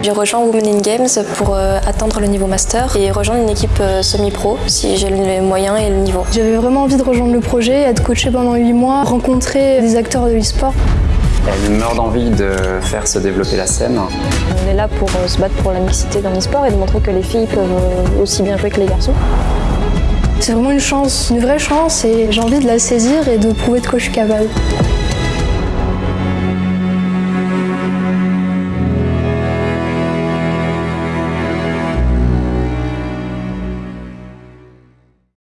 J'ai rejoint Women in Games pour euh, atteindre le niveau master et rejoindre une équipe euh, semi-pro si j'ai les moyens et le niveau. J'avais vraiment envie de rejoindre le projet, être coachée pendant 8 mois, rencontrer des acteurs de l'e-sport. Elle meurt d'envie de faire se développer la scène. On est là pour euh, se battre pour la mixité dans l'e-sport et de montrer que les filles peuvent aussi bien jouer que les garçons. C'est vraiment une chance, une vraie chance et j'ai envie de la saisir et de prouver de quoi je suis capable.